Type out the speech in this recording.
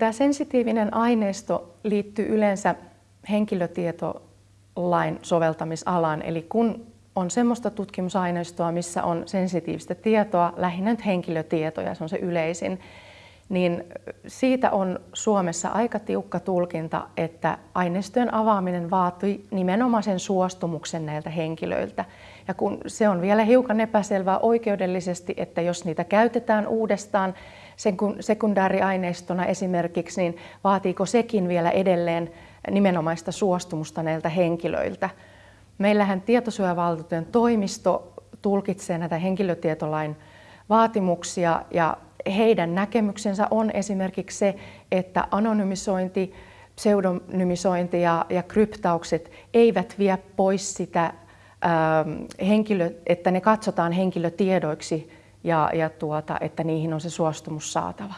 tämä sensitiivinen aineisto liittyy yleensä henkilötietolain soveltamisalaan. Eli kun on semmoista tutkimusaineistoa, missä on sensitiivistä tietoa, lähinnä nyt henkilötietoja, se on se yleisin, niin siitä on Suomessa aika tiukka tulkinta, että aineistojen avaaminen vaatii nimenomaan sen suostumuksen näiltä henkilöiltä. Ja kun se on vielä hiukan epäselvää oikeudellisesti, että jos niitä käytetään uudestaan sekundääriaineistona esimerkiksi, niin vaatiiko sekin vielä edelleen nimenomaista suostumusta näiltä henkilöiltä. Meillähän tietosuojavaltuutetun toimisto tulkitsee näitä henkilötietolain vaatimuksia ja heidän näkemyksensä on esimerkiksi se, että anonymisointi, pseudonymisointi ja, ja kryptaukset eivät vie pois sitä ähm, henkilö, että ne katsotaan henkilötiedoiksi ja, ja tuota, että niihin on se suostumus saatava.